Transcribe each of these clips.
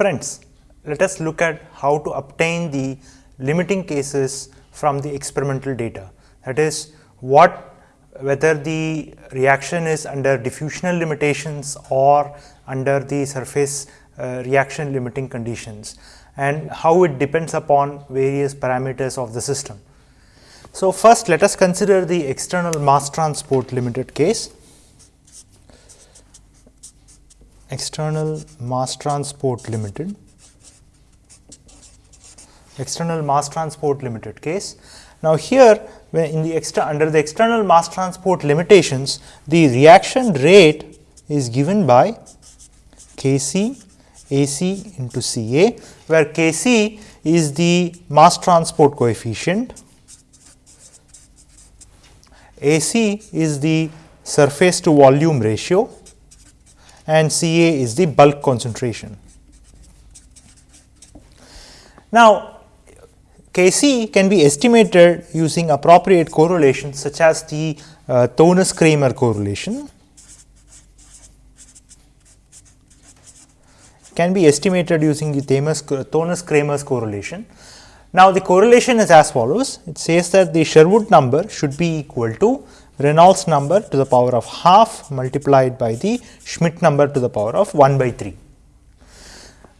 Friends, let us look at how to obtain the limiting cases from the experimental data. That is, what whether the reaction is under diffusional limitations or under the surface uh, reaction limiting conditions and how it depends upon various parameters of the system. So, first let us consider the external mass transport limited case. External mass transport limited, external mass transport limited case. Now, here in the extra under the external mass transport limitations, the reaction rate is given by K c A c into C A, where K c is the mass transport coefficient. AC is the surface to volume ratio and Ca is the bulk concentration. Now, Kc can be estimated using appropriate correlations such as the uh, Thoenes-Kramer correlation. can be estimated using the Thoenes-Kramer's correlation. Now, the correlation is as follows. It says that the Sherwood number should be equal to Reynolds number to the power of half multiplied by the Schmidt number to the power of 1 by 3.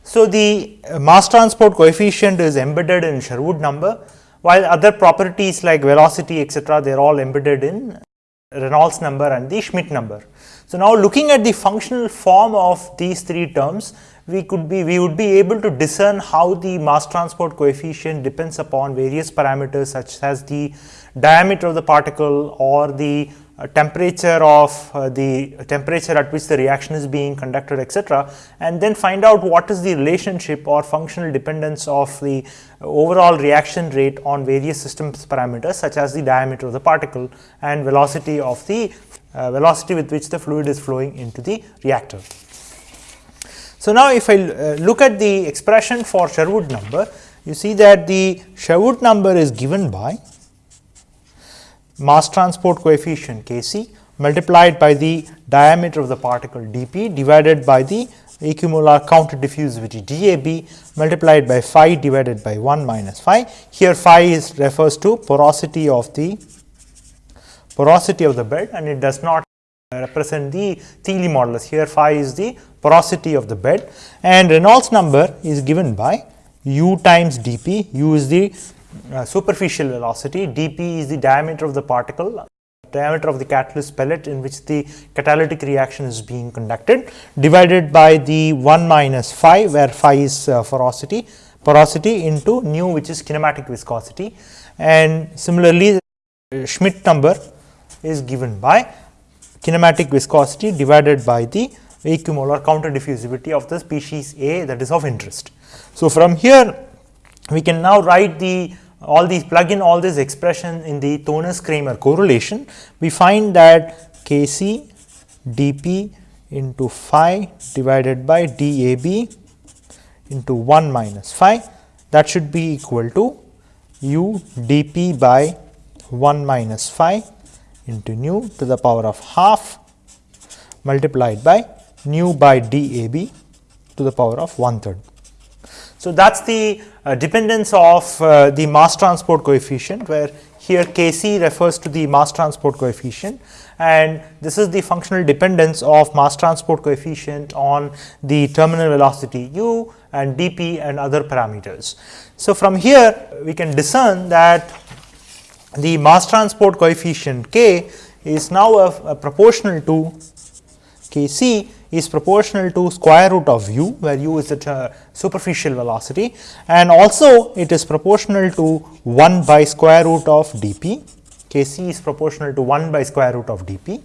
So, the uh, mass transport coefficient is embedded in Sherwood number, while other properties like velocity etcetera, they are all embedded in Reynolds number and the Schmidt number. So, now looking at the functional form of these three terms, we could be we would be able to discern how the mass transport coefficient depends upon various parameters such as the diameter of the particle or the uh, temperature of uh, the temperature at which the reaction is being conducted etc., and then find out what is the relationship or functional dependence of the overall reaction rate on various systems parameters such as the diameter of the particle and velocity of the uh, velocity with which the fluid is flowing into the reactor. So, now if I uh, look at the expression for Sherwood number, you see that the Sherwood number is given by mass transport coefficient K c multiplied by the diameter of the particle d p divided by the equimolar counter diffusivity d a b multiplied by phi divided by 1 minus phi. Here phi is refers to porosity of the porosity of the bed and it does not represent the Thiele modulus. Here phi is the porosity of the bed and Reynolds number is given by u times dp, u is the uh, superficial velocity, dp is the diameter of the particle, diameter of the catalyst pellet in which the catalytic reaction is being conducted divided by the 1 minus phi where phi is uh, porosity, porosity into nu which is kinematic viscosity and similarly Schmidt number is given by kinematic viscosity divided by the equimolar counter diffusivity of the species A that is of interest. So, from here we can now write the all these plug in all these expression in the Thoenes-Kramer correlation. We find that K c dp into phi divided by dAb into 1 minus phi that should be equal to u dp by 1 minus phi into nu to the power of half multiplied by nu by dAb to the power of one third. So, that is the uh, dependence of uh, the mass transport coefficient where here K c refers to the mass transport coefficient and this is the functional dependence of mass transport coefficient on the terminal velocity u and dp and other parameters. So, from here we can discern that the mass transport coefficient k is now a, a proportional to k c is proportional to square root of u where u is the superficial velocity and also it is proportional to 1 by square root of dp k c is proportional to 1 by square root of dp.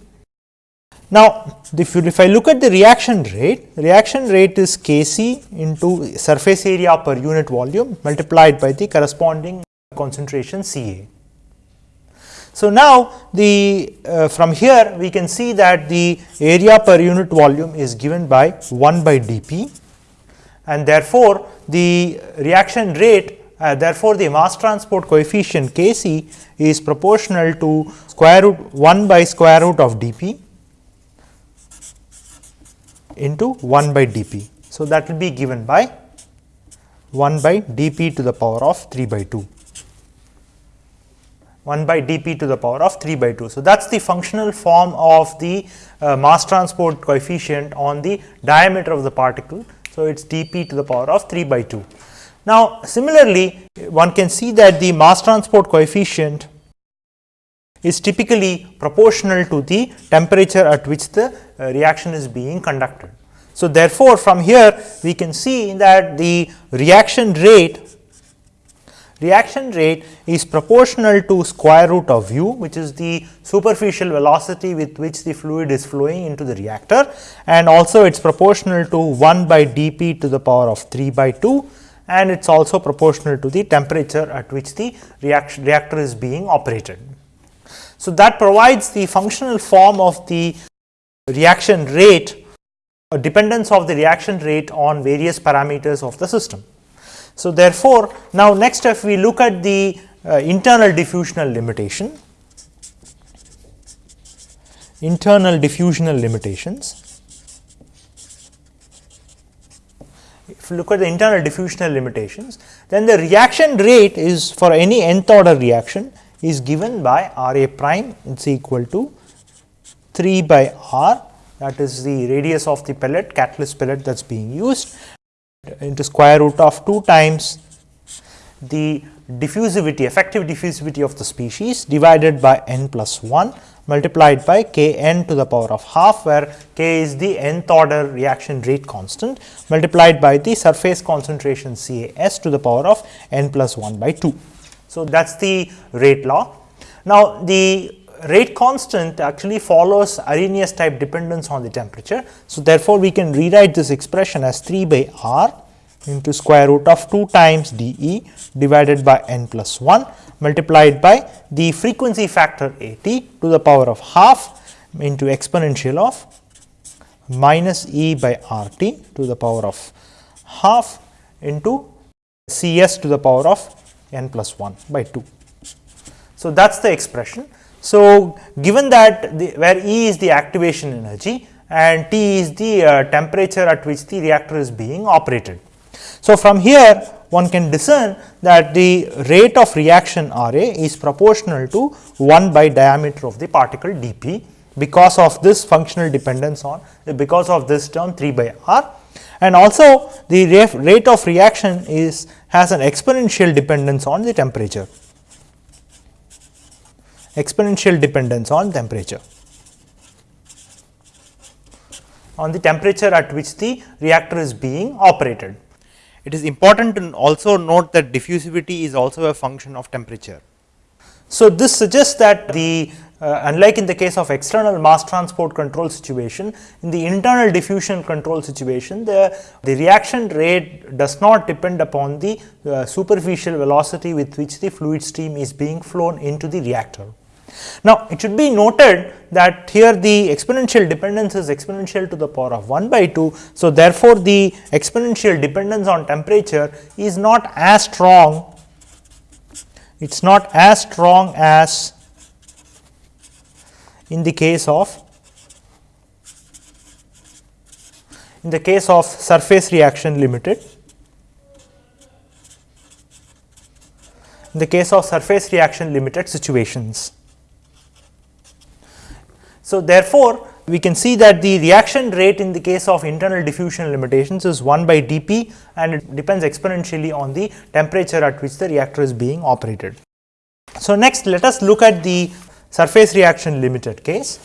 Now, if, you, if I look at the reaction rate, reaction rate is k c into surface area per unit volume multiplied by the corresponding concentration C A. So, now the uh, from here we can see that the area per unit volume is given by 1 by dP and therefore, the reaction rate uh, therefore, the mass transport coefficient K c is proportional to square root 1 by square root of dP into 1 by dP. So, that will be given by 1 by dp to the power of 3 by 2. 1 by dp to the power of 3 by 2. So, that is the functional form of the uh, mass transport coefficient on the diameter of the particle. So, it is dp to the power of 3 by 2. Now, similarly, one can see that the mass transport coefficient is typically proportional to the temperature at which the uh, reaction is being conducted. So, therefore, from here we can see that the reaction rate reaction rate is proportional to square root of u which is the superficial velocity with which the fluid is flowing into the reactor and also it is proportional to 1 by dp to the power of 3 by 2 and it is also proportional to the temperature at which the reaction reactor is being operated. So, that provides the functional form of the reaction rate dependence of the reaction rate on various parameters of the system. So, therefore, now next if we look at the uh, internal diffusional limitation, internal diffusional limitations. If you look at the internal diffusional limitations, then the reaction rate is for any nth order reaction is given by R a prime it is equal to 3 by R that is the radius of the pellet catalyst pellet that is being used into square root of 2 times the diffusivity effective diffusivity of the species divided by n plus 1 multiplied by k n to the power of half where k is the nth order reaction rate constant multiplied by the surface concentration C A s to the power of n plus 1 by 2. So, that is the rate law. Now, the rate constant actually follows Arrhenius type dependence on the temperature. So, therefore, we can rewrite this expression as 3 by r into square root of 2 times d e divided by n plus 1 multiplied by the frequency factor a t to the power of half into exponential of minus e by r t to the power of half into C s to the power of n plus 1 by 2. So, that is the expression. So, given that the, where E is the activation energy and T is the uh, temperature at which the reactor is being operated. So, from here one can discern that the rate of reaction R A is proportional to 1 by diameter of the particle d p because of this functional dependence on because of this term 3 by R and also the rate of reaction is has an exponential dependence on the temperature exponential dependence on temperature on the temperature at which the reactor is being operated. It is important to also note that diffusivity is also a function of temperature. So, this suggests that the uh, unlike in the case of external mass transport control situation, in the internal diffusion control situation, the, the reaction rate does not depend upon the uh, superficial velocity with which the fluid stream is being flown into the reactor. Now, it should be noted that here the exponential dependence is exponential to the power of 1 by 2. So, therefore, the exponential dependence on temperature is not as strong, it is not as strong as in the case of in the case of surface reaction limited. In the case of surface reaction limited situations. So, therefore, we can see that the reaction rate in the case of internal diffusion limitations is 1 by dP and it depends exponentially on the temperature at which the reactor is being operated. So, next let us look at the surface reaction limited case.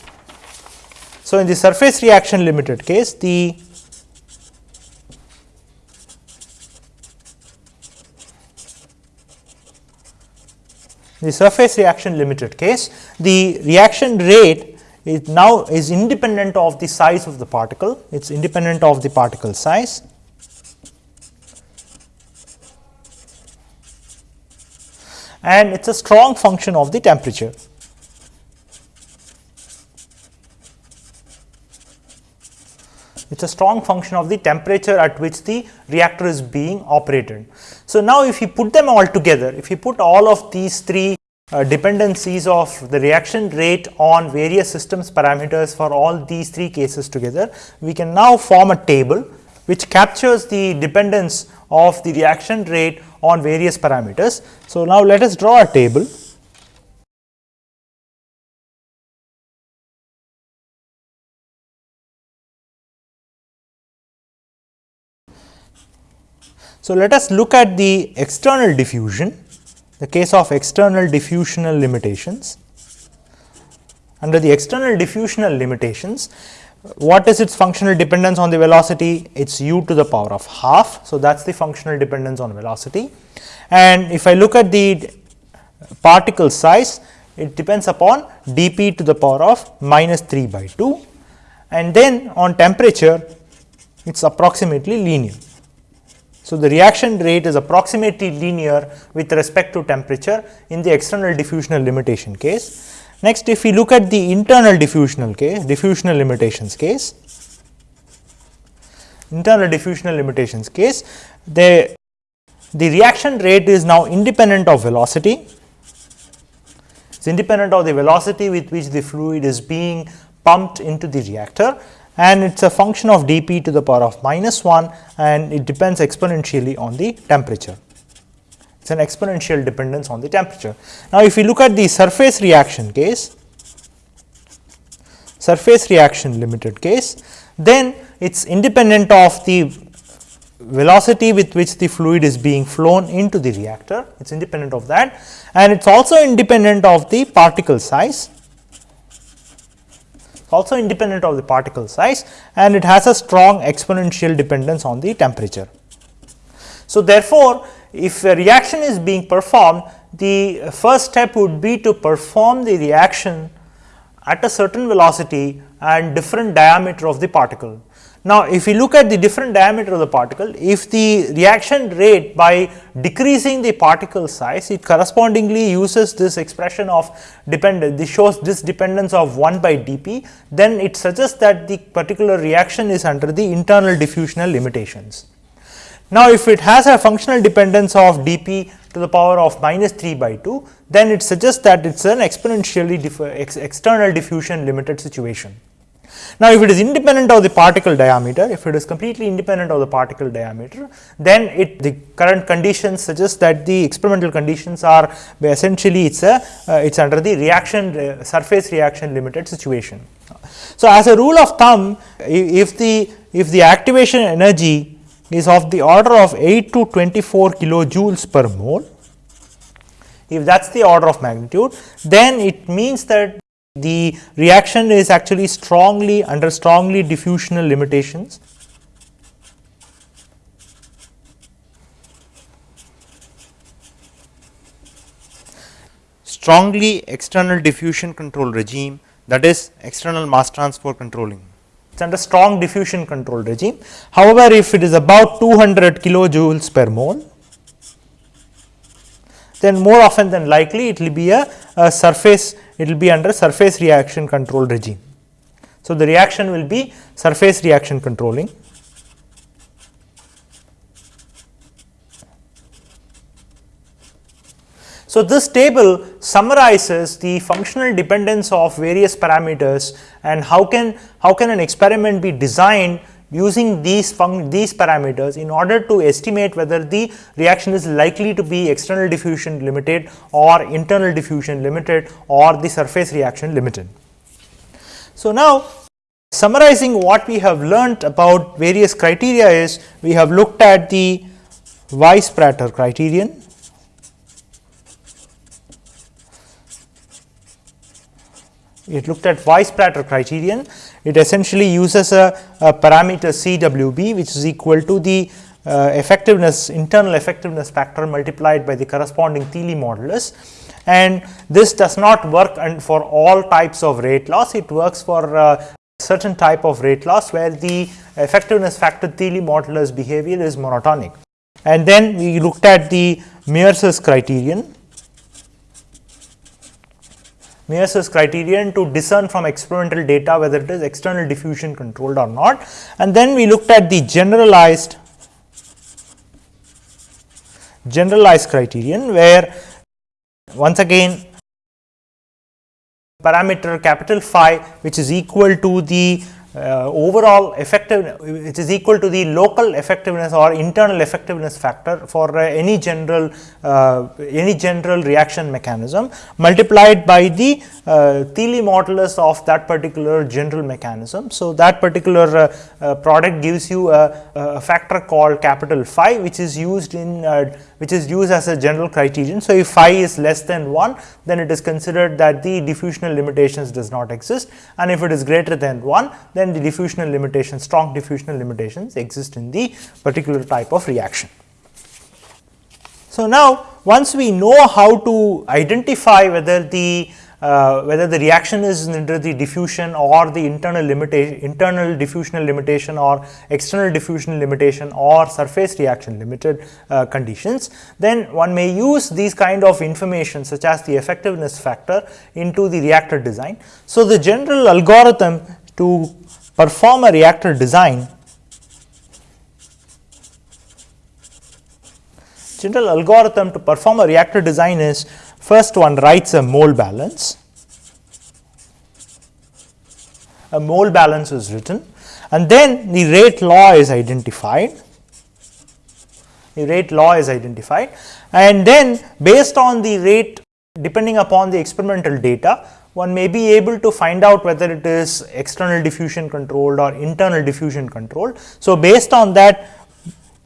So, in the surface reaction limited case the the surface reaction limited case the reaction rate it now is independent of the size of the particle, it is independent of the particle size. and it is a strong function of the temperature. It is a strong function of the temperature at which the reactor is being operated. So, now if you put them all together, if you put all of these three uh, dependencies of the reaction rate on various systems parameters for all these three cases together, we can now form a table which captures the dependence of the reaction rate on various parameters. So, now let us draw a table So, let us look at the external diffusion, the case of external diffusional limitations. Under the external diffusional limitations, what is its functional dependence on the velocity? It is u to the power of half. So, that is the functional dependence on velocity. And if I look at the particle size, it depends upon dp to the power of minus 3 by 2 and then on temperature it is approximately linear. So, the reaction rate is approximately linear with respect to temperature in the external diffusional limitation case. Next, if we look at the internal diffusional case, diffusional limitations case, internal diffusional limitations case, the, the reaction rate is now independent of velocity. It is independent of the velocity with which the fluid is being pumped into the reactor and it is a function of dP to the power of minus 1 and it depends exponentially on the temperature. It is an exponential dependence on the temperature. Now, if we look at the surface reaction case, surface reaction limited case, then it is independent of the velocity with which the fluid is being flown into the reactor, it is independent of that and it is also independent of the particle size also independent of the particle size and it has a strong exponential dependence on the temperature. So, therefore, if a reaction is being performed, the first step would be to perform the reaction at a certain velocity and different diameter of the particle. Now, if we look at the different diameter of the particle, if the reaction rate by decreasing the particle size, it correspondingly uses this expression of dependence, this shows this dependence of 1 by dP, then it suggests that the particular reaction is under the internal diffusional limitations. Now, if it has a functional dependence of dP to the power of minus 3 by 2, then it suggests that it is an exponentially ex external diffusion limited situation. Now, if it is independent of the particle diameter, if it is completely independent of the particle diameter, then it the current conditions suggest that the experimental conditions are essentially it is a uh, it is under the reaction uh, surface reaction limited situation. So, as a rule of thumb if the if the activation energy is of the order of 8 to 24 kilojoules per mole, if that is the order of magnitude, then it means that the reaction is actually strongly under strongly diffusional limitations. Strongly external diffusion control regime that is external mass transfer controlling. It is under strong diffusion control regime. However, if it is about 200 kilojoules per mole, then more often than likely it will be a, a surface it will be under surface reaction control regime. So, the reaction will be surface reaction controlling. So, this table summarizes the functional dependence of various parameters and how can how can an experiment be designed using these these parameters in order to estimate whether the reaction is likely to be external diffusion limited or internal diffusion limited or the surface reaction limited. So, now summarizing what we have learnt about various criteria is we have looked at the Weisz-Prater criterion, it looked at Weisz-Prater criterion it essentially uses a, a parameter CWP which is equal to the uh, effectiveness internal effectiveness factor multiplied by the corresponding Thiele modulus. And this does not work and for all types of rate loss. It works for uh, certain type of rate loss where the effectiveness factor Thiele modulus behavior is monotonic. And then we looked at the Mears's criterion Mears's criterion to discern from experimental data whether it is external diffusion controlled or not. And then we looked at the generalized generalized criterion where once again parameter capital phi which is equal to the uh, overall effective which is equal to the local effectiveness or internal effectiveness factor for uh, any general uh, any general reaction mechanism multiplied by the uh, Thiele modulus of that particular general mechanism. So, that particular uh, uh, product gives you a, a, factor called capital phi which is used in which is used as a general criterion. So, if phi is less than 1 then it is considered that the diffusional limitations does not exist and if it is greater than 1 then the diffusional limitations strong diffusional limitations exist in the particular type of reaction. So, now once we know how to identify whether the uh, whether the reaction is under the diffusion or the internal limitation internal diffusional limitation or external diffusional limitation or surface reaction limited uh, conditions then one may use these kind of information such as the effectiveness factor into the reactor design. So, the general algorithm to perform a reactor design general algorithm to perform a reactor design is First one writes a mole balance, a mole balance is written. And then the rate law is identified, the rate law is identified. And then based on the rate depending upon the experimental data one may be able to find out whether it is external diffusion controlled or internal diffusion controlled. So, based on that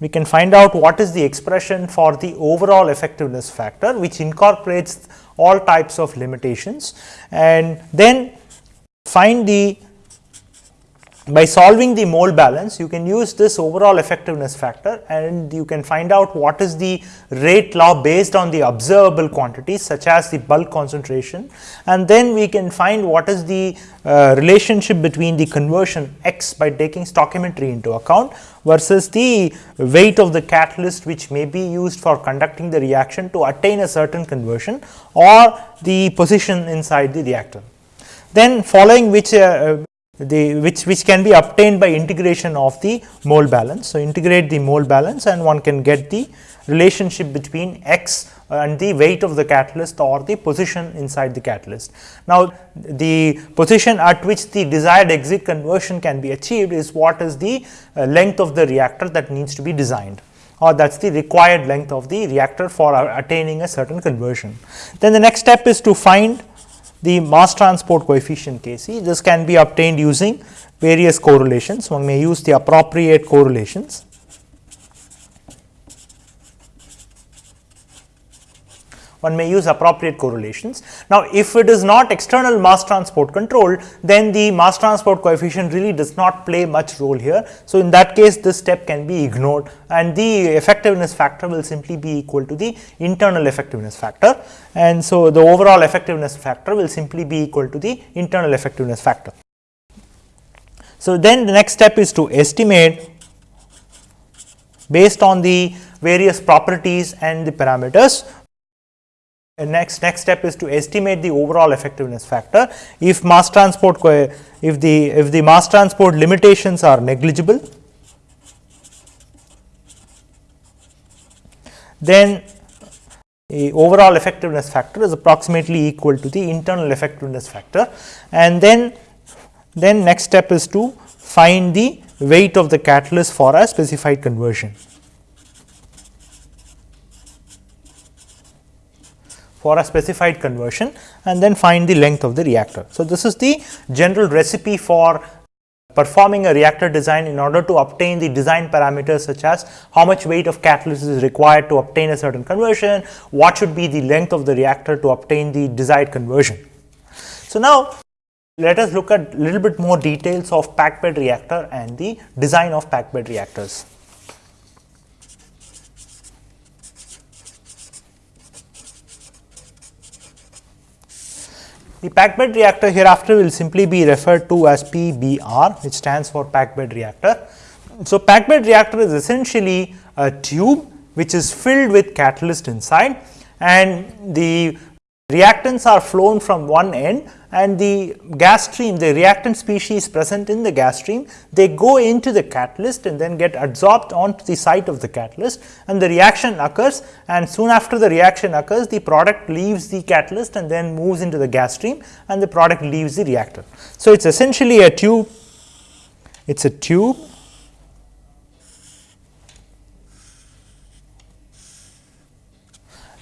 we can find out what is the expression for the overall effectiveness factor which incorporates all types of limitations and then find the by solving the mole balance you can use this overall effectiveness factor and you can find out what is the rate law based on the observable quantities such as the bulk concentration and then we can find what is the uh, relationship between the conversion x by taking stoichiometry into account versus the weight of the catalyst which may be used for conducting the reaction to attain a certain conversion or the position inside the reactor. Then following which uh, the which which can be obtained by integration of the mole balance. So, integrate the mole balance and one can get the relationship between x and the weight of the catalyst or the position inside the catalyst. Now, the position at which the desired exit conversion can be achieved is what is the uh, length of the reactor that needs to be designed or that is the required length of the reactor for uh, attaining a certain conversion. Then the next step is to find the mass transport coefficient Kc. This can be obtained using various correlations. One may use the appropriate correlations. One may use appropriate correlations. Now, if it is not external mass transport control, then the mass transport coefficient really does not play much role here. So, in that case this step can be ignored and the effectiveness factor will simply be equal to the internal effectiveness factor and so the overall effectiveness factor will simply be equal to the internal effectiveness factor. So, then the next step is to estimate based on the various properties and the parameters next next step is to estimate the overall effectiveness factor. If mass transport if the if the mass transport limitations are negligible then the overall effectiveness factor is approximately equal to the internal effectiveness factor. And then then next step is to find the weight of the catalyst for a specified conversion for a specified conversion and then find the length of the reactor. So, this is the general recipe for performing a reactor design in order to obtain the design parameters such as how much weight of catalyst is required to obtain a certain conversion, what should be the length of the reactor to obtain the desired conversion. So, now let us look at little bit more details of packed bed reactor and the design of packed bed reactors. The packed bed reactor hereafter will simply be referred to as PBR which stands for packed bed reactor. So, packed bed reactor is essentially a tube which is filled with catalyst inside and the reactants are flown from one end and the gas stream the reactant species present in the gas stream they go into the catalyst and then get absorbed onto the site of the catalyst and the reaction occurs and soon after the reaction occurs the product leaves the catalyst and then moves into the gas stream and the product leaves the reactor. So, it is essentially a tube it is a tube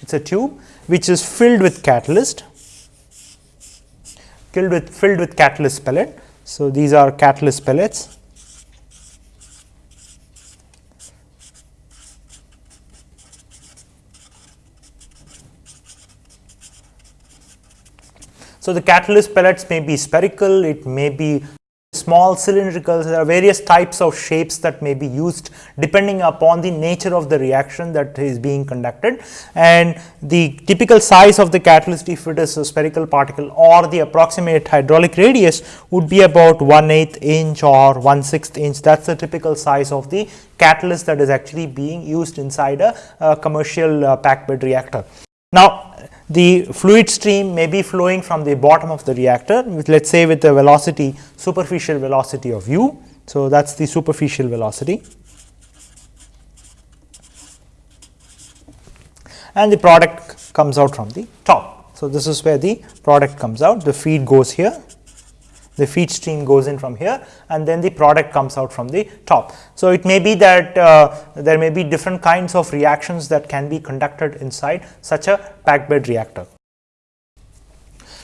it is a tube which is filled with catalyst filled with filled with catalyst pellet. So, these are catalyst pellets So, the catalyst pellets may be spherical, it may be small cylindrical, there are various types of shapes that may be used depending upon the nature of the reaction that is being conducted and the typical size of the catalyst if it is a spherical particle or the approximate hydraulic radius would be about 1 8 inch or 1 6 inch that is the typical size of the catalyst that is actually being used inside a, a commercial uh, packed bed reactor. Now, the fluid stream may be flowing from the bottom of the reactor with let us say with a velocity superficial velocity of u. So, that is the superficial velocity and the product comes out from the top. So, this is where the product comes out the feed goes here the feed stream goes in from here and then the product comes out from the top. So, it may be that uh, there may be different kinds of reactions that can be conducted inside such a packed bed reactor.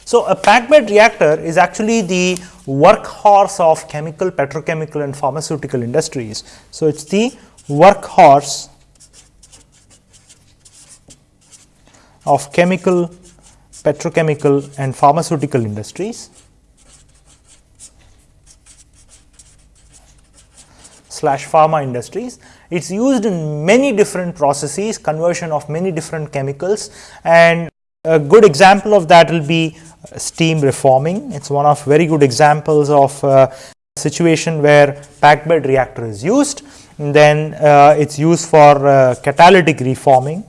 So, a packed bed reactor is actually the workhorse of chemical, petrochemical and pharmaceutical industries. So, it is the workhorse of chemical, petrochemical and pharmaceutical industries. Slash pharma industries. It is used in many different processes, conversion of many different chemicals and a good example of that will be steam reforming. It is one of very good examples of a situation where packed bed reactor is used. And then uh, it is used for uh, catalytic reforming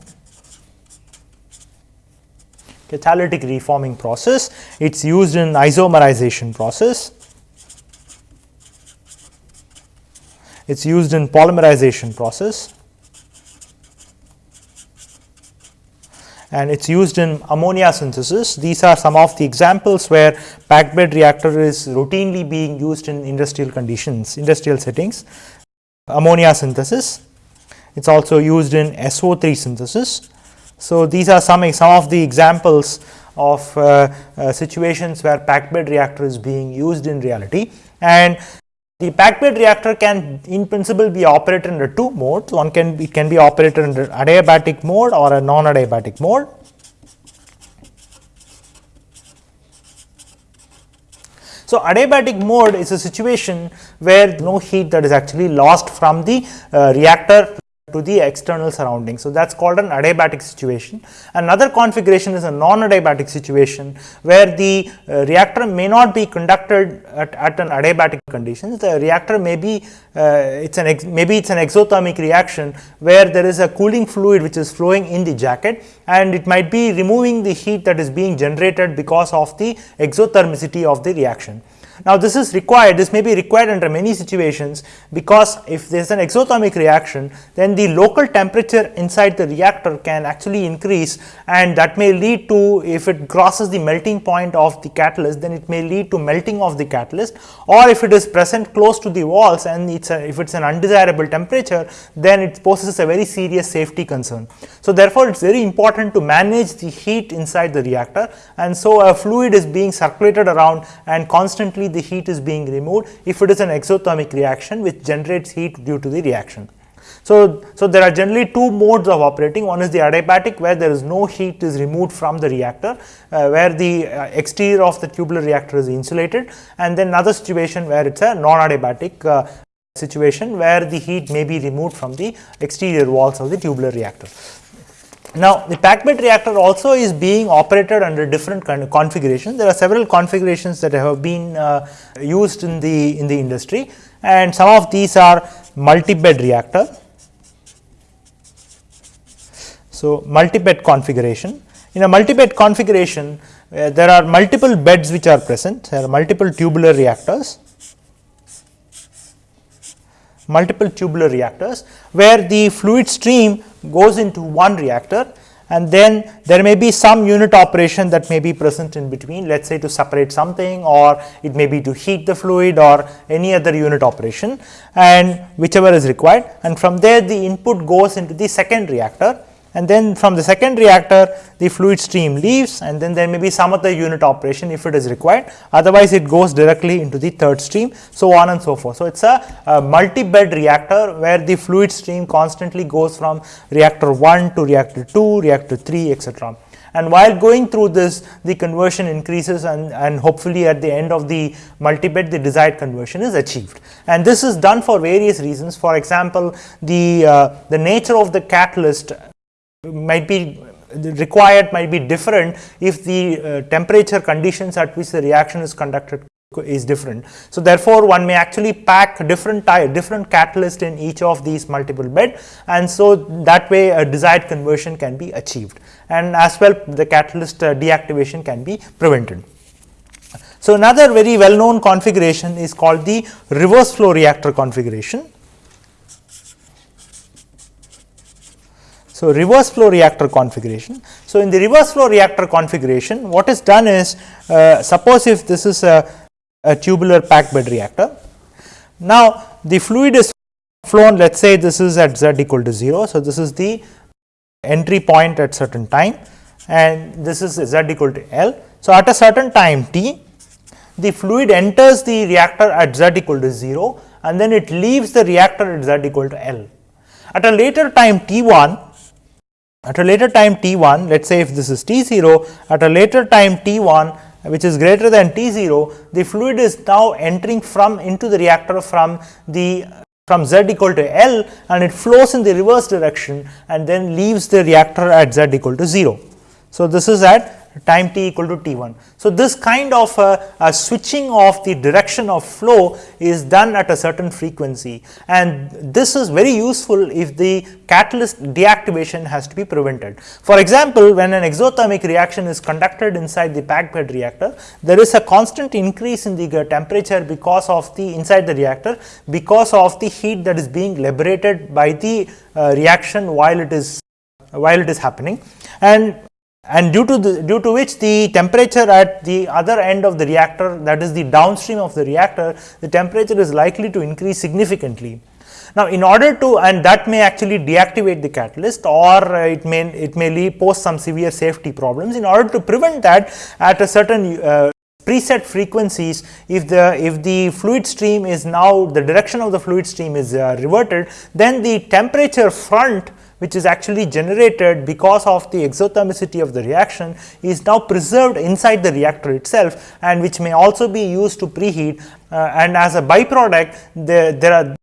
catalytic reforming process. It is used in isomerization process it is used in polymerization process and it is used in ammonia synthesis. These are some of the examples where packed bed reactor is routinely being used in industrial conditions, industrial settings. Ammonia synthesis, it is also used in SO3 synthesis. So, these are some, some of the examples of uh, uh, situations where packed bed reactor is being used in reality and the packed bed reactor can in principle be operated under two modes. One can be can be operated under adiabatic mode or a non-adiabatic mode. So, adiabatic mode is a situation where no heat that is actually lost from the uh, reactor to the external surrounding. So, that is called an adiabatic situation. Another configuration is a non-adiabatic situation where the uh, reactor may not be conducted at, at an adiabatic condition. The reactor may be uh, it's an maybe it's an exothermic reaction where there is a cooling fluid which is flowing in the jacket and it might be removing the heat that is being generated because of the exothermicity of the reaction. Now, this is required, this may be required under many situations because if there is an exothermic reaction, then the local temperature inside the reactor can actually increase and that may lead to, if it crosses the melting point of the catalyst, then it may lead to melting of the catalyst or if it is present close to the walls and it's a, if it is an undesirable temperature, then it poses a very serious safety concern. So, therefore, it is very important to manage the heat inside the reactor and so a fluid is being circulated around and constantly the heat is being removed if it is an exothermic reaction which generates heat due to the reaction. So, so there are generally two modes of operating one is the adiabatic where there is no heat is removed from the reactor uh, where the uh, exterior of the tubular reactor is insulated and then another situation where it is a non-adiabatic uh, situation where the heat may be removed from the exterior walls of the tubular reactor. Now, the packed bed reactor also is being operated under different kind of configurations. There are several configurations that have been uh, used in the in the industry and some of these are multi-bed reactor. So, multi-bed configuration. In a multi-bed configuration, uh, there are multiple beds which are present, there are multiple tubular reactors multiple tubular reactors where the fluid stream goes into one reactor and then there may be some unit operation that may be present in between let us say to separate something or it may be to heat the fluid or any other unit operation and whichever is required. And from there the input goes into the second reactor and then from the second reactor the fluid stream leaves and then there may be some other unit operation if it is required otherwise it goes directly into the third stream so on and so forth. So, it is a, a multi-bed reactor where the fluid stream constantly goes from reactor 1 to reactor 2, reactor 3 etc. And while going through this the conversion increases and, and hopefully at the end of the multi-bed the desired conversion is achieved. And this is done for various reasons for example, the, uh, the nature of the catalyst might be required might be different if the uh, temperature conditions at which the reaction is conducted is different. So, therefore, one may actually pack different type different catalyst in each of these multiple bed and so that way a desired conversion can be achieved and as well the catalyst uh, deactivation can be prevented. So, another very well known configuration is called the reverse flow reactor configuration So, reverse flow reactor configuration. So, in the reverse flow reactor configuration what is done is uh, suppose if this is a, a tubular packed bed reactor. Now, the fluid is flown let us say this is at z equal to 0. So, this is the entry point at certain time and this is z equal to L. So, at a certain time t the fluid enters the reactor at z equal to 0 and then it leaves the reactor at z equal to L. At a later time t 1 at a later time t 1 let us say if this is t 0 at a later time t 1 which is greater than t 0 the fluid is now entering from into the reactor from the from z equal to L and it flows in the reverse direction and then leaves the reactor at z equal to 0. So, this is at time t equal to t 1. So, this kind of a, a, switching of the direction of flow is done at a certain frequency and this is very useful if the catalyst deactivation has to be prevented. For example, when an exothermic reaction is conducted inside the packed bed reactor, there is a constant increase in the temperature because of the inside the reactor because of the heat that is being liberated by the uh, reaction while it is while it is happening and and due to the due to which the temperature at the other end of the reactor that is the downstream of the reactor the temperature is likely to increase significantly. Now, in order to and that may actually deactivate the catalyst or it may it may pose some severe safety problems in order to prevent that at a certain uh, preset frequencies if the if the fluid stream is now the direction of the fluid stream is uh, reverted then the temperature front which is actually generated because of the exothermicity of the reaction is now preserved inside the reactor itself and which may also be used to preheat uh, and as a byproduct there, there are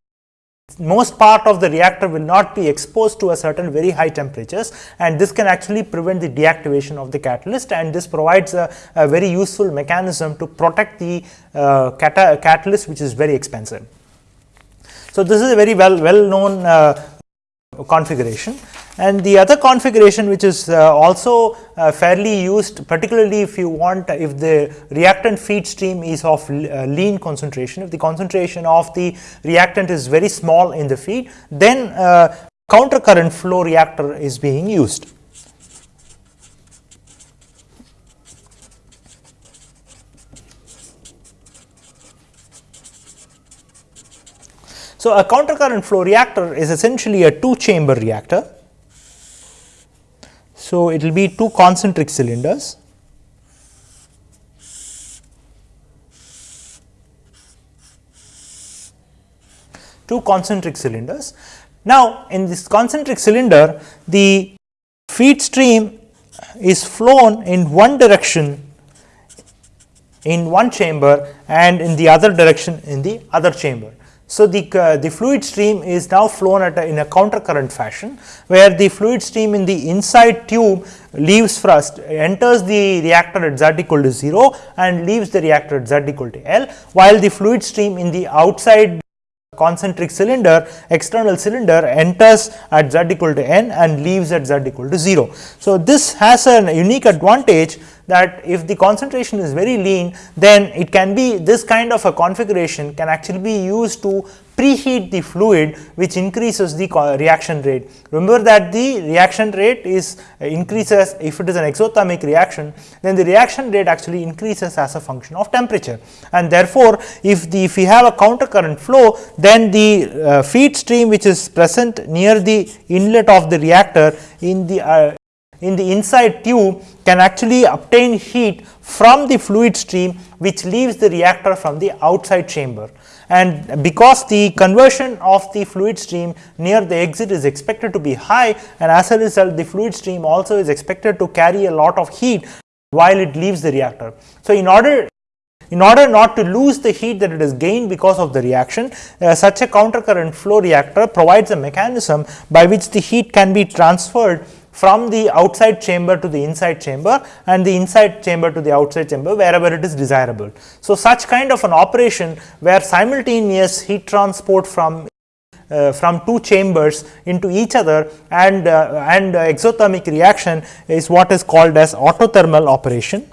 most part of the reactor will not be exposed to a certain very high temperatures and this can actually prevent the deactivation of the catalyst and this provides a, a very useful mechanism to protect the uh, catalyst which is very expensive. So, this is a very well well known uh, configuration. And the other configuration which is uh, also uh, fairly used particularly if you want if the reactant feed stream is of uh, lean concentration, if the concentration of the reactant is very small in the feed, then uh, counter current flow reactor is being used. So, a counter current flow reactor is essentially a two chamber reactor. So, it will be two concentric cylinders. Two concentric cylinders. Now, in this concentric cylinder, the feed stream is flown in one direction in one chamber and in the other direction in the other chamber. So, the, uh, the fluid stream is now flown at a, in a counter current fashion, where the fluid stream in the inside tube leaves first enters the reactor at z equal to 0 and leaves the reactor at z equal to L, while the fluid stream in the outside concentric cylinder external cylinder enters at z equal to n and leaves at z equal to 0. So, this has a unique advantage that if the concentration is very lean then it can be this kind of a configuration can actually be used to preheat the fluid which increases the reaction rate. Remember that the reaction rate is uh, increases if it is an exothermic reaction then the reaction rate actually increases as a function of temperature and therefore, if the if we have a counter current flow then the uh, feed stream which is present near the inlet of the reactor in the uh, in the inside tube can actually obtain heat from the fluid stream which leaves the reactor from the outside chamber. And because the conversion of the fluid stream near the exit is expected to be high and as a result the fluid stream also is expected to carry a lot of heat while it leaves the reactor. So, in order in order not to lose the heat that it has gained because of the reaction, uh, such a counter current flow reactor provides a mechanism by which the heat can be transferred from the outside chamber to the inside chamber and the inside chamber to the outside chamber wherever it is desirable. So, such kind of an operation where simultaneous heat transport from uh, from two chambers into each other and uh, and exothermic reaction is what is called as autothermal operation.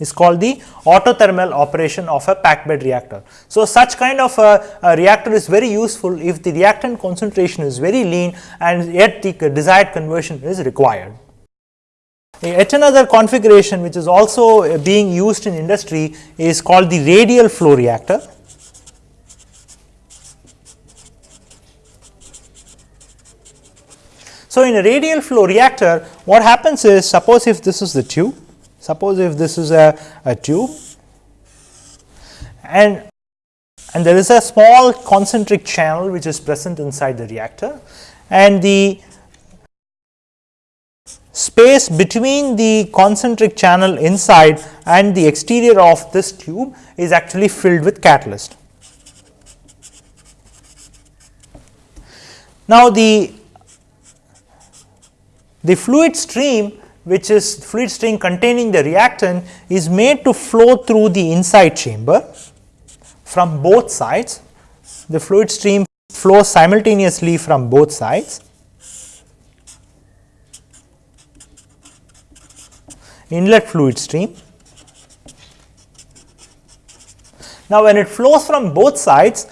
Is called the autothermal operation of a packed bed reactor. So, such kind of a, a, reactor is very useful if the reactant concentration is very lean and yet the desired conversion is required. Eh, yet another configuration which is also eh, being used in industry is called the radial flow reactor. So, in a radial flow reactor what happens is suppose if this is the tube Suppose if this is a, a tube and and there is a small concentric channel which is present inside the reactor and the space between the concentric channel inside and the exterior of this tube is actually filled with catalyst. Now, the the fluid stream which is fluid stream containing the reactant is made to flow through the inside chamber from both sides. The fluid stream flows simultaneously from both sides. Inlet fluid stream. Now, when it flows from both sides,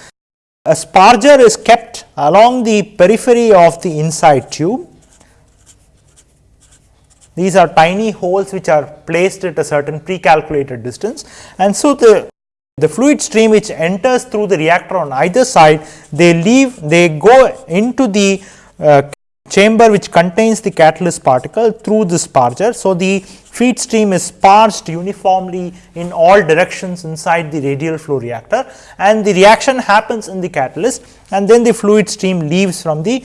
a sparger is kept along the periphery of the inside tube these are tiny holes which are placed at a certain pre-calculated distance and so the the fluid stream which enters through the reactor on either side they leave they go into the uh, chamber which contains the catalyst particle through the sparger. So, the feed stream is sparged uniformly in all directions inside the radial flow reactor and the reaction happens in the catalyst and then the fluid stream leaves from the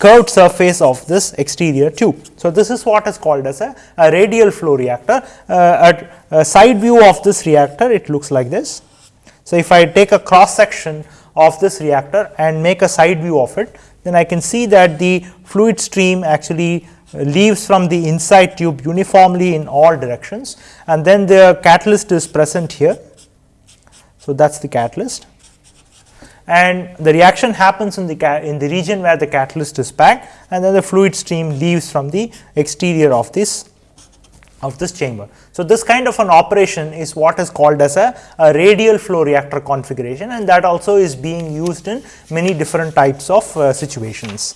curved surface of this exterior tube. So, this is what is called as a, a radial flow reactor. Uh, at a side view of this reactor, it looks like this. So, if I take a cross section of this reactor and make a side view of it, then I can see that the fluid stream actually leaves from the inside tube uniformly in all directions and then the catalyst is present here. So, that is the catalyst and the reaction happens in the in the region where the catalyst is packed and then the fluid stream leaves from the exterior of this of this chamber. So, this kind of an operation is what is called as a, a, radial flow reactor configuration and that also is being used in many different types of uh, situations.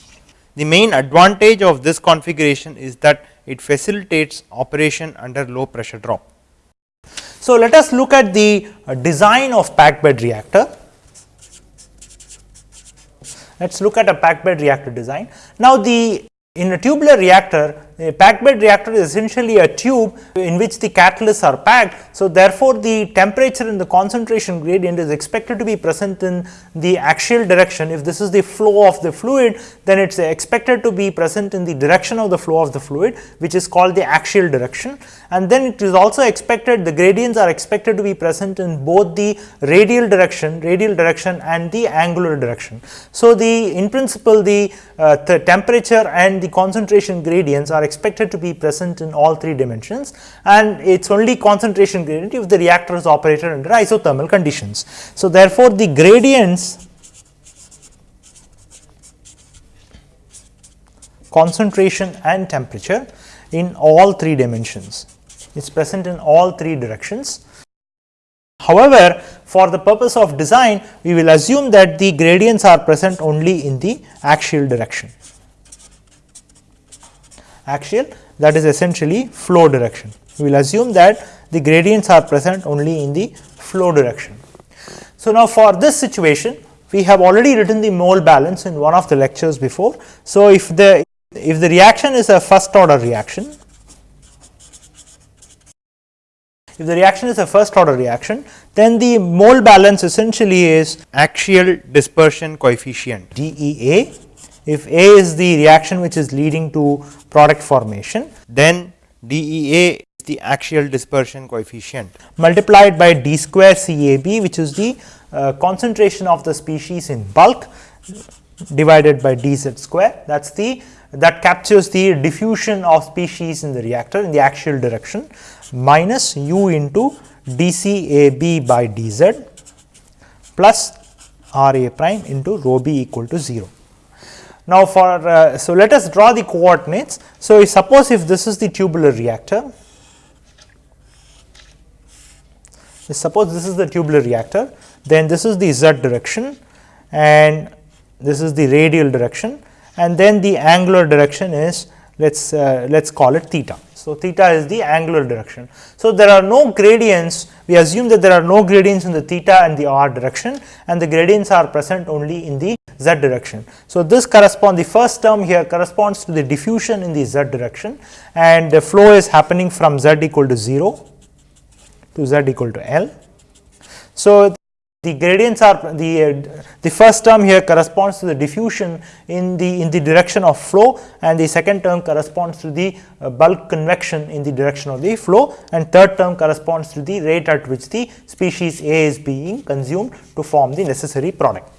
The main advantage of this configuration is that it facilitates operation under low pressure drop. So, let us look at the uh, design of packed bed reactor. Let us look at a packed bed reactor design. Now, the in a tubular reactor, a packed bed reactor is essentially a tube in which the catalysts are packed. So, therefore, the temperature and the concentration gradient is expected to be present in the axial direction. If this is the flow of the fluid, then it is expected to be present in the direction of the flow of the fluid, which is called the axial direction. And then it is also expected the gradients are expected to be present in both the radial direction, radial direction and the angular direction. So, the in principle the, uh, the temperature and the concentration gradients are expected to be present in all three dimensions and it is only concentration gradient if the reactor is operated under isothermal conditions. So, therefore, the gradients concentration and temperature in all three dimensions. is present in all three directions. However, for the purpose of design, we will assume that the gradients are present only in the axial direction. Axial that is essentially flow direction. We will assume that the gradients are present only in the flow direction. So, now for this situation, we have already written the mole balance in one of the lectures before. So, if the if the reaction is a first order reaction, if the reaction is a first order reaction, then the mole balance essentially is axial dispersion coefficient DEA. If A is the reaction which is leading to product formation, then DEA is the axial dispersion coefficient multiplied by d square CAB which is the uh, concentration of the species in bulk divided by dz square that is the that captures the diffusion of species in the reactor in the axial direction minus u into dCAB by dz plus R a prime into rho b equal to 0. Now, for uh, so let us draw the coordinates. So, suppose if this is the tubular reactor, suppose this is the tubular reactor, then this is the z direction and this is the radial direction and then the angular direction is let us uh, let us call it theta. So, theta is the angular direction. So, there are no gradients we assume that there are no gradients in the theta and the r direction and the gradients are present only in the z direction. So, this corresponds the first term here corresponds to the diffusion in the z direction and the flow is happening from z equal to 0 to z equal to L. So, the gradients are the uh, the first term here corresponds to the diffusion in the in the direction of flow and the second term corresponds to the uh, bulk convection in the direction of the flow and third term corresponds to the rate at which the species A is being consumed to form the necessary product.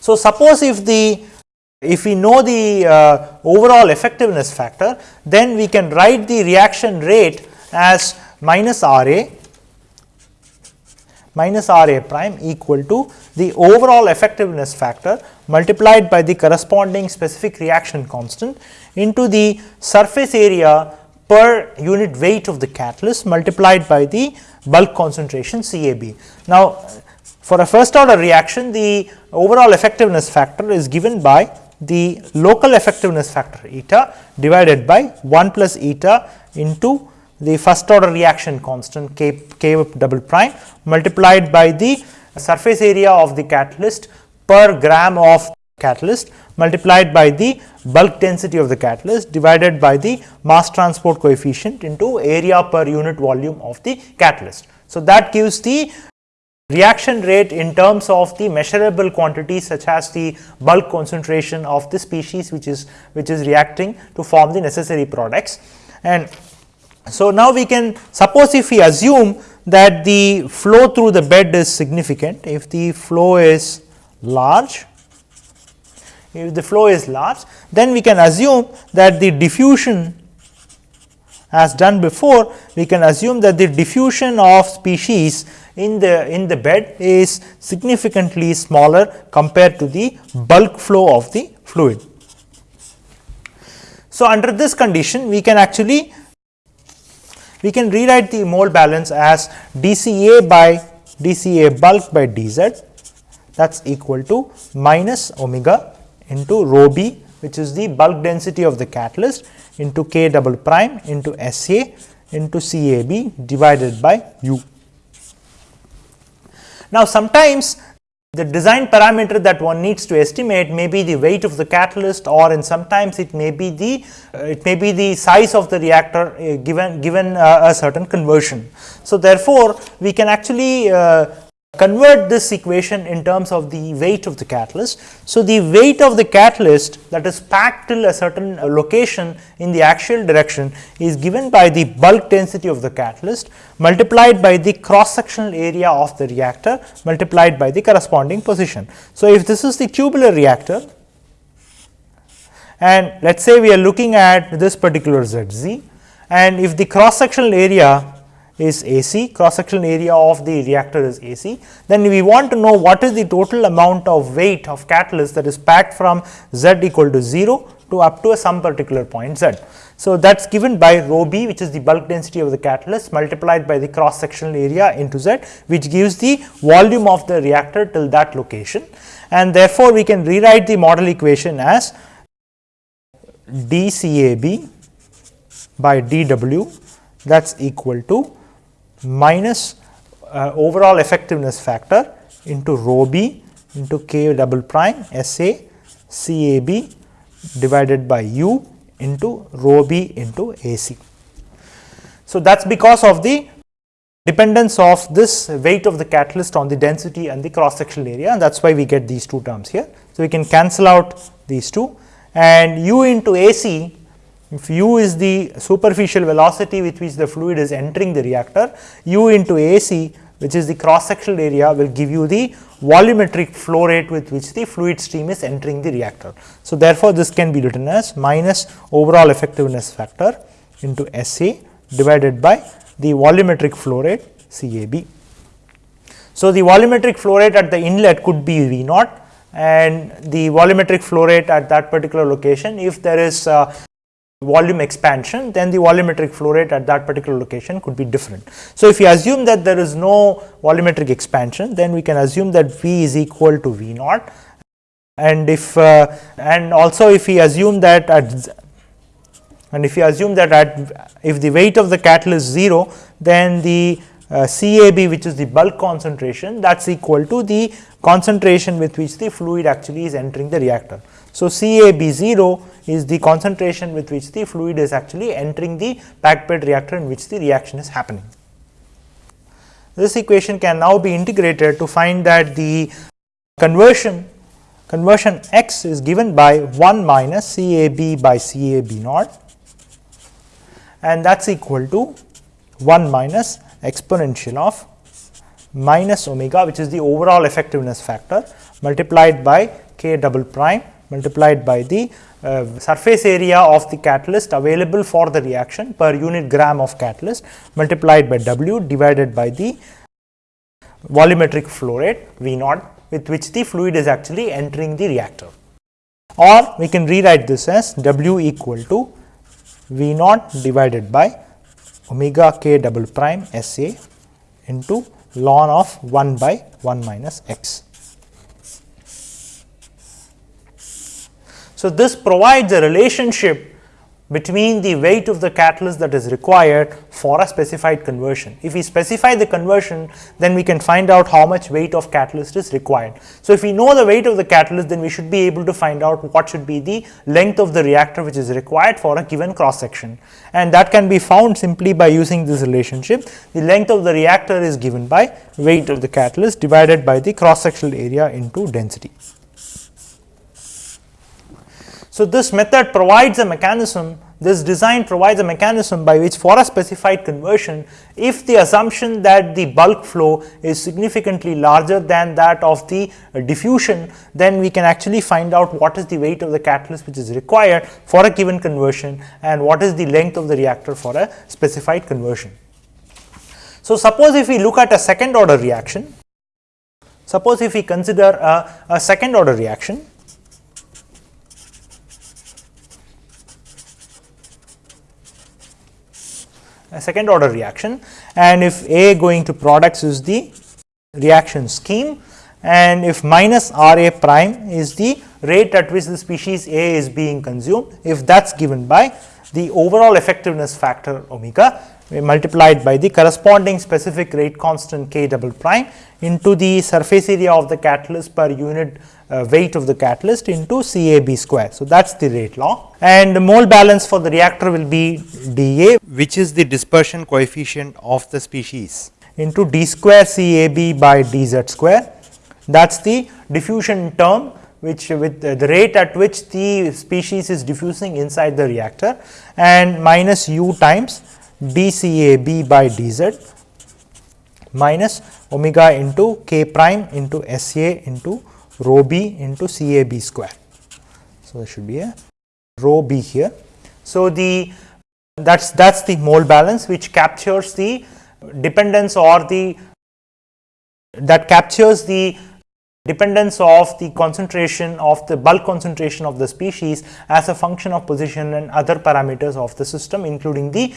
So, suppose if the if we know the uh, overall effectiveness factor then we can write the reaction rate as minus R A minus R a prime equal to the overall effectiveness factor multiplied by the corresponding specific reaction constant into the surface area per unit weight of the catalyst multiplied by the bulk concentration CAB. Now, for a first order reaction the overall effectiveness factor is given by the local effectiveness factor eta divided by 1 plus eta into the first order reaction constant k, k double prime multiplied by the surface area of the catalyst per gram of catalyst multiplied by the bulk density of the catalyst divided by the mass transport coefficient into area per unit volume of the catalyst. So, that gives the reaction rate in terms of the measurable quantities such as the bulk concentration of the species which is which is reacting to form the necessary products and so, now we can suppose if we assume that the flow through the bed is significant, if the flow is large, if the flow is large, then we can assume that the diffusion as done before, we can assume that the diffusion of species in the in the bed is significantly smaller compared to the bulk flow of the fluid. So, under this condition we can actually we can rewrite the mole balance as dCA by dCA bulk by dz that is equal to minus omega into rho b which is the bulk density of the catalyst into k double prime into SA into CAB divided by u. Now, sometimes the design parameter that one needs to estimate may be the weight of the catalyst or in sometimes it may be the uh, it may be the size of the reactor uh, given given uh, a certain conversion. So, therefore, we can actually uh, convert this equation in terms of the weight of the catalyst. So, the weight of the catalyst that is packed till a certain uh, location in the axial direction is given by the bulk density of the catalyst multiplied by the cross sectional area of the reactor multiplied by the corresponding position. So, if this is the tubular reactor and let us say we are looking at this particular Z z and if the cross sectional area is AC, cross sectional area of the reactor is AC. Then we want to know what is the total amount of weight of catalyst that is packed from Z equal to 0 to up to a some particular point z. So, that is given by rho b which is the bulk density of the catalyst multiplied by the cross sectional area into z which gives the volume of the reactor till that location and therefore, we can rewrite the model equation as dCAB by dW that is equal to minus uh, overall effectiveness factor into rho b into k double prime S A C A B divided by u into rho b into A C. So, that is because of the dependence of this weight of the catalyst on the density and the cross sectional area and that is why we get these two terms here. So, we can cancel out these two and u into A c if u is the superficial velocity with which the fluid is entering the reactor, u into A c which is the cross sectional area will give you the volumetric flow rate with which the fluid stream is entering the reactor. So, therefore, this can be written as minus overall effectiveness factor into S A divided by the volumetric flow rate C A B. So, the volumetric flow rate at the inlet could be V naught and the volumetric flow rate at that particular location if there is uh, volume expansion then the volumetric flow rate at that particular location could be different. So, if you assume that there is no volumetric expansion then we can assume that V is equal to V naught and if uh, and also if we assume that at and if you assume that at if the weight of the catalyst is 0 then the uh, CAB which is the bulk concentration that is equal to the concentration with which the fluid actually is entering the reactor. So, CAB 0 is the concentration with which the fluid is actually entering the packed bed reactor in which the reaction is happening. This equation can now be integrated to find that the conversion conversion x is given by 1 minus CAB by CAB naught and that is equal to 1 minus exponential of minus omega which is the overall effectiveness factor multiplied by k double prime multiplied by the uh, surface area of the catalyst available for the reaction per unit gram of catalyst multiplied by W divided by the volumetric flow rate V naught with which the fluid is actually entering the reactor. Or we can rewrite this as W equal to V naught divided by omega k double prime S A into ln of 1 by 1 minus x. So, this provides a relationship between the weight of the catalyst that is required for a specified conversion. If we specify the conversion, then we can find out how much weight of catalyst is required. So, if we know the weight of the catalyst, then we should be able to find out what should be the length of the reactor which is required for a given cross section. And that can be found simply by using this relationship. The length of the reactor is given by weight of the catalyst divided by the cross sectional area into density. So, this method provides a mechanism this design provides a mechanism by which for a specified conversion if the assumption that the bulk flow is significantly larger than that of the diffusion then we can actually find out what is the weight of the catalyst which is required for a given conversion and what is the length of the reactor for a specified conversion. So, suppose if we look at a second order reaction, suppose if we consider a, a second order reaction second order reaction. And if A going to products is the reaction scheme. And if minus R A prime is the rate at which the species A is being consumed if that is given by the overall effectiveness factor omega multiplied by the corresponding specific rate constant k double prime into the surface area of the catalyst per unit uh, weight of the catalyst into CAB square. So, that is the rate law and the mole balance for the reactor will be dA which is the dispersion coefficient of the species into d square CAB by dz square that is the diffusion term which with the, the rate at which the species is diffusing inside the reactor and minus u times dCAB by dz minus omega into k prime into SA into rho b into CAB square. So, there should be a rho b here. So, the that is that is the mole balance which captures the dependence or the that captures the dependence of the concentration of the bulk concentration of the species as a function of position and other parameters of the system including the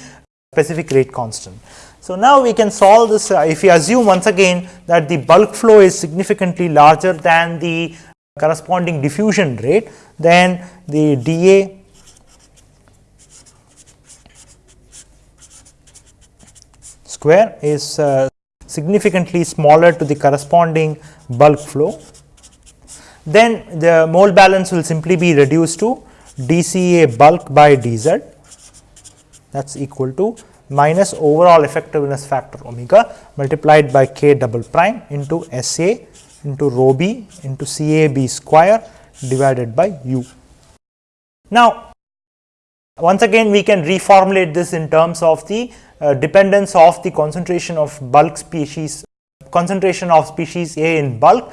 specific rate constant. So, now we can solve this uh, if we assume once again that the bulk flow is significantly larger than the corresponding diffusion rate, then the dA square is uh, significantly smaller to the corresponding bulk flow. Then the mole balance will simply be reduced to dCA bulk by dZ that is equal to minus overall effectiveness factor omega multiplied by k double prime into S A into rho b into C A b square divided by u. Now, once again we can reformulate this in terms of the uh, dependence of the concentration of bulk species concentration of species A in bulk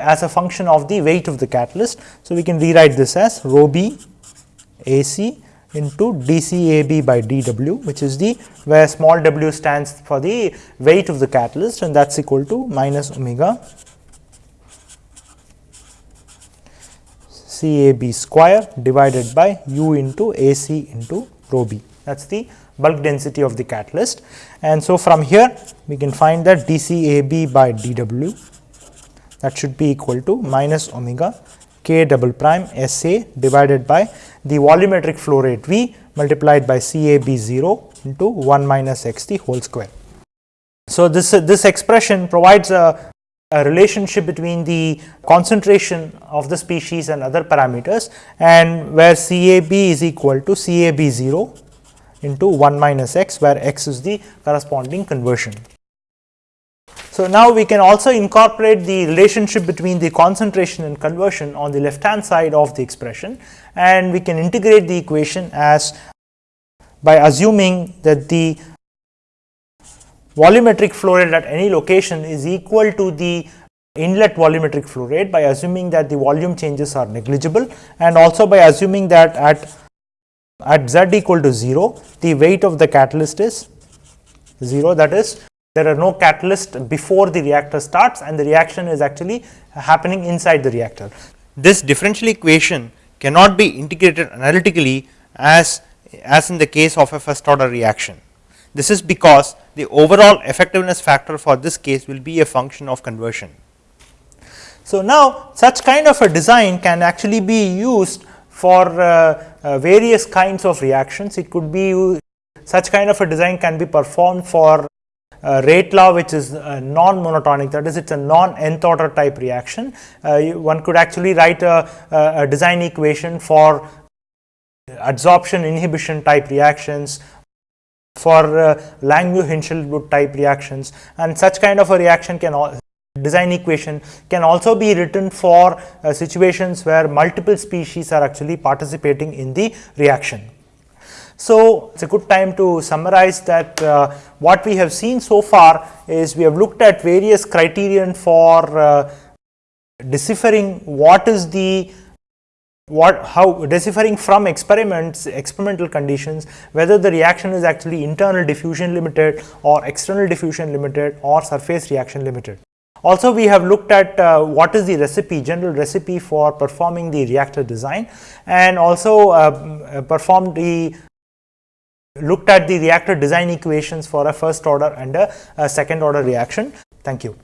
as a function of the weight of the catalyst. So, we can rewrite this as rho b A c into dCAB by dW which is the where small w stands for the weight of the catalyst and that is equal to minus omega CAB square divided by u into AC into rho b that is the bulk density of the catalyst. And so, from here we can find that dCAB by dW that should be equal to minus omega k double prime S A divided by the volumetric flow rate V multiplied by C A B 0 into 1 minus x t whole square. So, this, uh, this expression provides a, a relationship between the concentration of the species and other parameters and where C A B is equal to C A B 0 into 1 minus x where x is the corresponding conversion. So, now we can also incorporate the relationship between the concentration and conversion on the left hand side of the expression and we can integrate the equation as by assuming that the volumetric flow rate at any location is equal to the inlet volumetric flow rate by assuming that the volume changes are negligible and also by assuming that at at z equal to 0 the weight of the catalyst is 0 that is there are no catalyst before the reactor starts and the reaction is actually happening inside the reactor. This differential equation cannot be integrated analytically as, as in the case of a first order reaction. This is because the overall effectiveness factor for this case will be a function of conversion. So, now such kind of a design can actually be used for uh, uh, various kinds of reactions. It could be such kind of a design can be performed for uh, rate law which is uh, non-monotonic that is it is a non-nth order type reaction. Uh, you, one could actually write a, a, design equation for adsorption inhibition type reactions for uh, Langmuir-Hinshelwood type reactions and such kind of a reaction can design equation can also be written for uh, situations where multiple species are actually participating in the reaction. So, it is a good time to summarize that uh, what we have seen so far is we have looked at various criterion for uh, deciphering what is the what how deciphering from experiments experimental conditions whether the reaction is actually internal diffusion limited or external diffusion limited or surface reaction limited. Also we have looked at uh, what is the recipe general recipe for performing the reactor design and also uh, performed the looked at the reactor design equations for a first order and a, a second order reaction. Thank you.